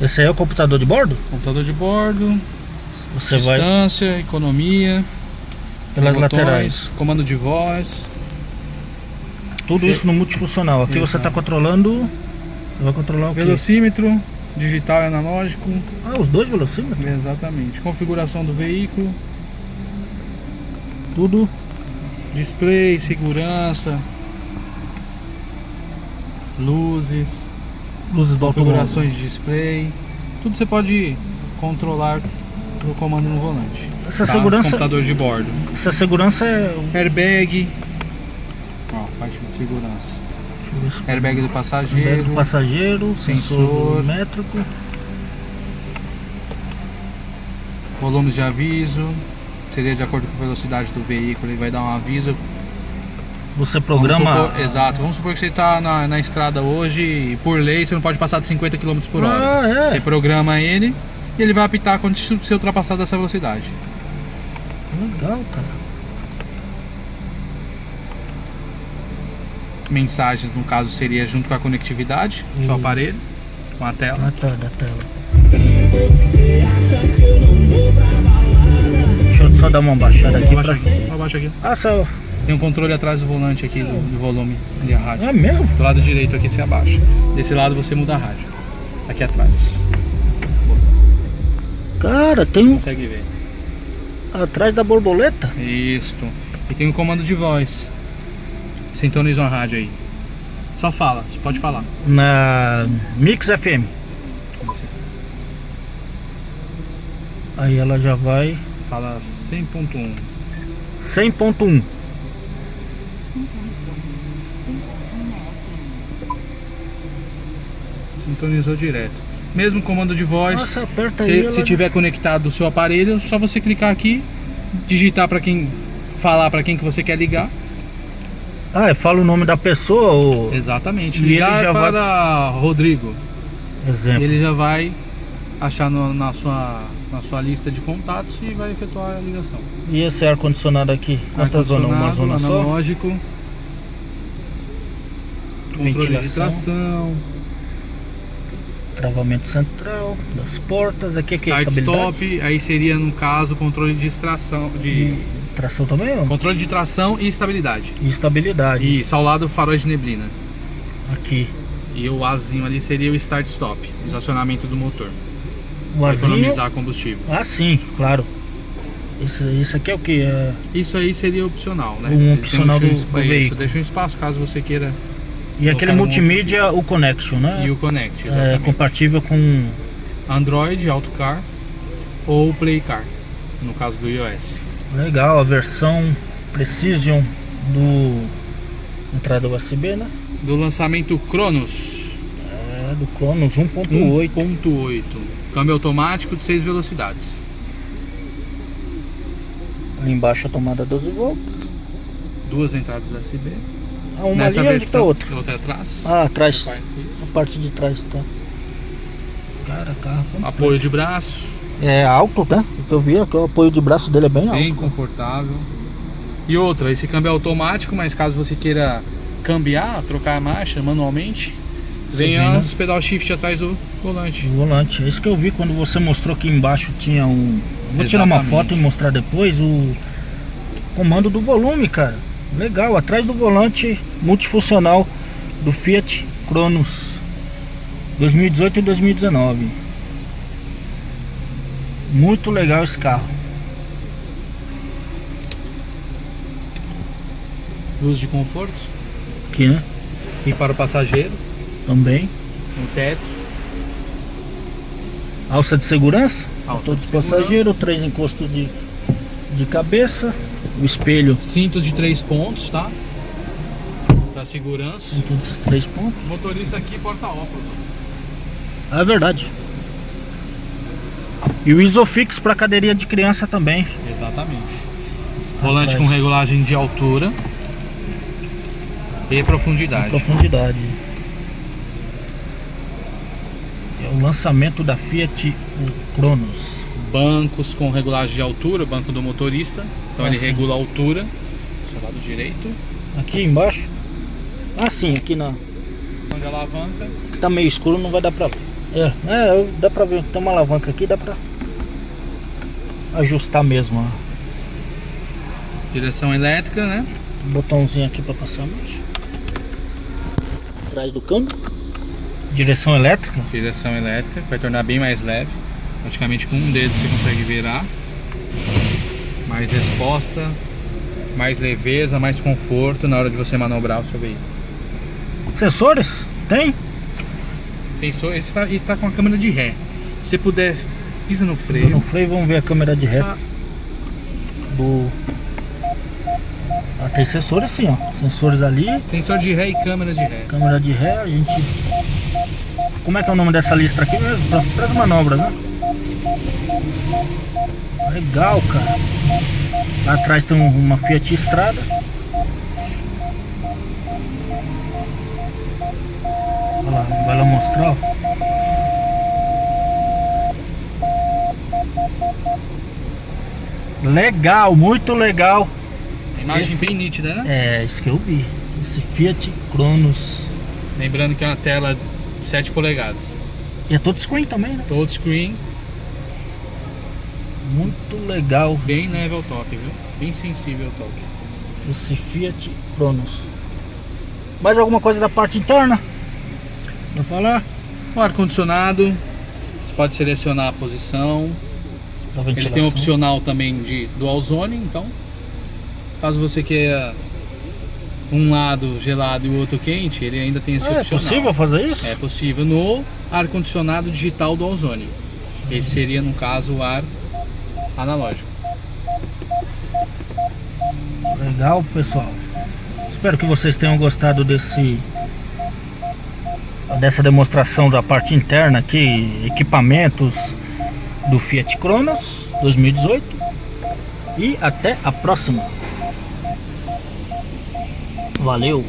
Esse aí é o computador de bordo? Computador de bordo, Você vai distância, economia, pelas botões, laterais. comando de voz. Tudo Você- isso no multifuncional. Aqui você está controlando. Você vai controlar o quê? Velocímetro, digital e analógico. Ah, os dois velocímetros. Exatamente. Configuração do veículo, Tudo. display, segurança, luzes, Luzes do configurações de display. Tudo você pode controlar no comando no volante. Essa Tá? segurança- Computador de bordo. Essa segurança é. Airbag. Ó, parte de segurança. Airbag do Airbag passageiro. do passageiro, sensor Sensor. métrico. Volumes de aviso. Seria de acordo com a velocidade do veículo, ele vai dar um aviso. Você Vamos programa. supor- exato. Vamos supor que você está na, na estrada hoje e por lei você não pode passar de 50 km por hora. Ah, é. Você programa ele e ele vai apitar quando você ultrapassar dessa velocidade. Legal, cara. Mensagens, no caso, seria junto com a conectividade do seu Hum. aparelho, com a tela. Ah, tá, da tela. Deixa eu só dar uma baixada aqui Abaixa pra. aqui, abaixa aqui. Ah, só. Tem um controle atrás do volante aqui do, do volume ali a rádio. É mesmo? Do lado direito aqui você abaixa. Desse lado você muda a rádio. Aqui atrás. Cara, tem um Consegue ver. atrás da borboleta. Isto. E tem um comando de voz. Sintoniza uma rádio aí. Só fala, você pode falar. Na Mix FM. Aí ela já vai fala 100.1. 100.1. Sintonizou direto. Mesmo comando de voz. Nossa, aperta se, aí. se tiver conectado o seu aparelho, só você clicar aqui, digitar para quem falar para quem que você quer ligar. Ah, fala o nome da pessoa ou. Exatamente. E Ligar já vai- para Rodrigo. Exemplo. Ele já vai achar no- na, sua, na sua lista de contatos e vai efetuar a ligação. E esse ar-condicionado aqui? Quantas zonas? Uma zona só? analógico. Controle de tração, Travamento central das portas. Aqui, aqui é start stop, aí seria no caso controle de extração, de Tração também, ó. controle de tração e estabilidade. E estabilidade. E ao lado faróis de neblina. Aqui. E o Azinho ali seria o start stop, estacionamento do motor. O economizar combustível. Ah, sim, claro. Isso, isso aqui é o que? É... Isso aí seria opcional, né? Um opcional um do- do veículo. Deixa um espaço caso você queira. E aquele Colocar um multimídia, o Connection, né? E o Connect, é exatamente. compatível com. Android, AutoCar ou PlayCar, no caso do iOS. Legal, a versão Precision do. Entrada USB, né? Do lançamento Cronos É, do Cronos 1.8. 1.8, câmbio automático de 6 velocidades. Ali embaixo a tomada 12 volts. Duas entradas USB. Ah, uma Nessa ali onde tá versão, outra. outra atrás. Ah, atrás. A parte de trás tá. Cara, carro. completo. Apoio de braço, É alto, né? O que eu vi é que o apoio de braço dele é bem bem alto. confortável. E outra, esse câmbio é automático, mas caso você queira cambiar, trocar a marcha manualmente, Vem né? as pedal shift atrás do volante. O volante. É isso que eu vi quando você mostrou que embaixo tinha um. Vou tirar uma Exatamente. foto e mostrar depois o comando do volume, cara. Legal, atrás do volante multifuncional do Fiat Cronos 2018 e 2019. Muito legal esse carro. Luz de conforto. Aqui, né? E para o passageiro, Também. um teto. Alça de segurança. Alça todos de os passageiros, três encostos de, de cabeça. O espelho Cintos de três pontos, tá? Para segurança. com todos os três pontos. Motorista aqui porta óculos. Ah, é verdade. E o Isofix para cadeirinha de criança também. Exatamente. Volante com regulagem de altura e profundidade. Profundidade. É o lançamento da Fiat o Cronos. Bancos com regulagem de altura, banco do motorista. Então Ah, ele sim. regula a altura. Seu lado direito. Aqui embaixo. Ah, sim, aqui na. Onde alavanca. Que tá meio escuro, não vai dar pra ver. É, é, dá pra ver, tem uma alavanca aqui, dá pra ajustar mesmo, ó. Direção elétrica, né? Botãozinho aqui pra passar marcha. Atrás do câmbio. Direção elétrica. Direção elétrica, vai tornar bem mais leve. Praticamente com um dedo você consegue virar. Mais resposta, mais leveza, mais conforto na hora de você manobrar o seu veículo. Sensores? Tem? Sensor, esse tá, e tá com a câmera de ré. Se você puder, pisa no freio. No freio, vamos ver a câmera de ré Só- do... Ah, tem sensores sim, ó. Sensores ali, Sensor de ré e câmera de ré. câmera de ré, a gente... Como é que é o nome dessa lista aqui mesmo? Para as manobras, né? Legal, cara. Lá atrás tem um- uma Fiat Estrada. Olha lá, vai lá mostrar, ó. Legal, muito legal. A imagem Esse- bem nítida, né? É, isso que eu vi. Esse Fiat Cronos. Lembrando que é uma tela 7 polegadas. E é touchscreen também, né? Touchscreen, Muito legal. bem esse, leve ao toque, viu? Bem sensível ao toque. esse Fiat Cronos. Mais alguma coisa da parte interna? Pra falar? O ar-condicionado, você pode selecionar a posição. Ele tem um opcional também de dual zone, então caso você queira um lado gelado e o outro quente, ele ainda tem esse Ah, é opcional. possível fazer isso? É possível no ar-condicionado digital dual zone. Esse seria, no caso, o ar analógico. Legal, pessoal. Espero que vocês tenham gostado desse dessa demonstração da parte interna aqui, equipamentos do Fiat Cronos 2018. E até a próxima. Valeu.